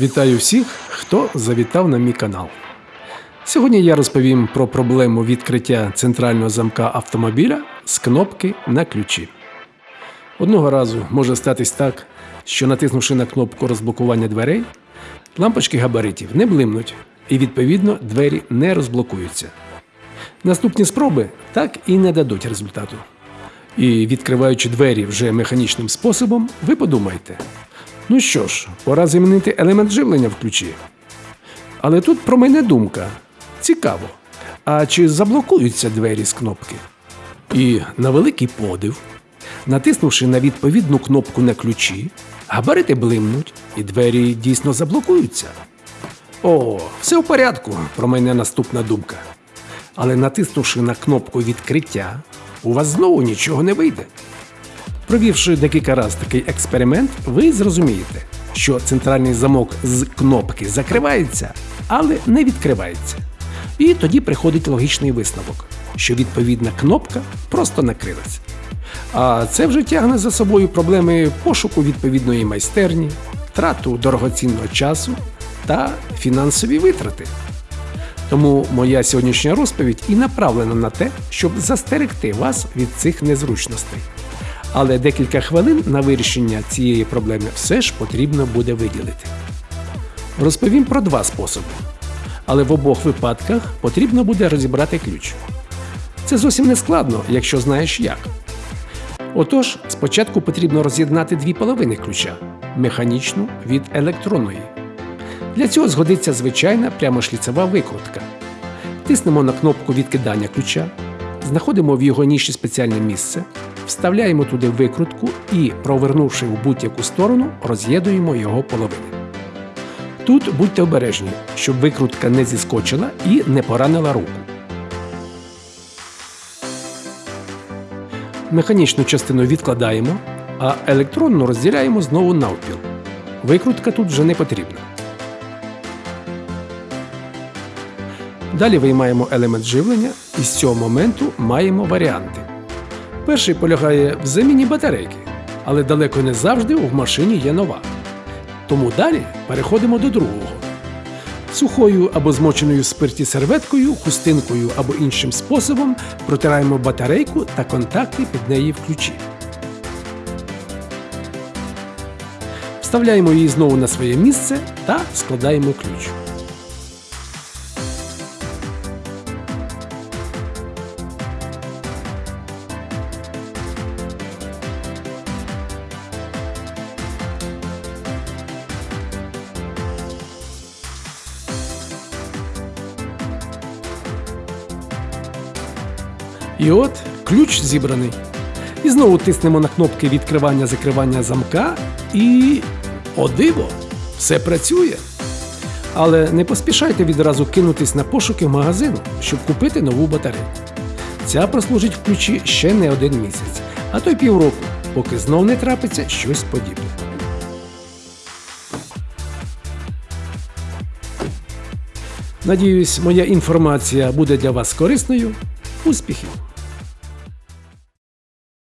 Вітаю всіх, хто завітав на мій канал. Сьогодні я розповім про проблему відкриття центрального замка автомобіля з кнопки на ключі. Одного разу може статись так, що натиснувши на кнопку розблокування дверей, лампочки габаритів не блимнуть і, відповідно, двері не розблокуються. Наступні спроби так і не дадуть результату. І відкриваючи двері вже механічним способом, ви подумаєте: ну що ж, пора замінити елемент живлення в ключі. Але тут про мене думка. Цікаво. А чи заблокуються двері з кнопки? І на великий подив, натиснувши на відповідну кнопку на ключі, габарити блимнуть і двері дійсно заблокуються. О, все в порядку, про мене наступна думка. Але натиснувши на кнопку відкриття, у вас знову нічого не вийде. Провівши декілька разів такий експеримент, ви зрозумієте, що центральний замок з кнопки закривається, але не відкривається. І тоді приходить логічний висновок, що відповідна кнопка просто накрилась. А це вже тягне за собою проблеми пошуку відповідної майстерні, трату дорогоцінного часу та фінансові витрати. Тому моя сьогоднішня розповідь і направлена на те, щоб застерегти вас від цих незручностей. Але декілька хвилин на вирішення цієї проблеми все ж потрібно буде виділити. Розповім про два способи. Але в обох випадках потрібно буде розібрати ключ. Це зовсім не складно, якщо знаєш як. Отож, спочатку потрібно роз'єднати дві половини ключа механічну від електронної. Для цього згодиться звичайна прямошліцева викрутка. Тиснемо на кнопку відкидання ключа, знаходимо в його ніші спеціальне місце, вставляємо туди викрутку і, провернувши в будь-яку сторону, роз'єднуємо його половини. Тут будьте обережні, щоб викрутка не зіскочила і не поранила руку. Механічну частину відкладаємо, а електронну розділяємо знову навпіл. Викрутка тут вже не потрібна. Далі виймаємо елемент живлення і з цього моменту маємо варіанти. Перший полягає в заміні батарейки, але далеко не завжди в машині є нова. Тому далі переходимо до другого. Сухою або змоченою в спирті серветкою, хустинкою або іншим способом протираємо батарейку та контакти під неї в ключі. Вставляємо її знову на своє місце та складаємо ключ. І от ключ зібраний. І знову тиснемо на кнопки відкривання-закривання замка і. О диво! Все працює. Але не поспішайте відразу кинутись на пошуки магазину, щоб купити нову батарейку. Ця прослужить в ключі ще не один місяць, а то й півроку, поки знов не трапиться щось подібне. Надіюсь, моя інформація буде для вас корисною. Успіхів!